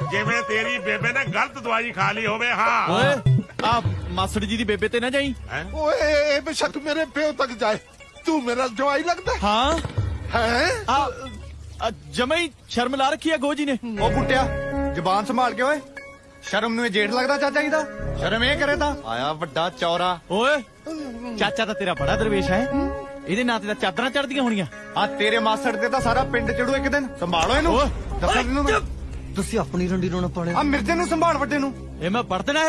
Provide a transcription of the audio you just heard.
جی بے لیے جبان کے شرم نو جیٹ لگتا چاچا جی کا شرم یہ کرے تھا آیا وا چورا چاچا تیرا بڑا درویش ہے یہ چادرا چڑھ دیا ہونی تیرے ماسٹر پنڈ چڑو ایک دن سنبالو تس اپنی رنڈی رونا پڑھے مرجے نبھال وڈی نی میں پڑھ دینا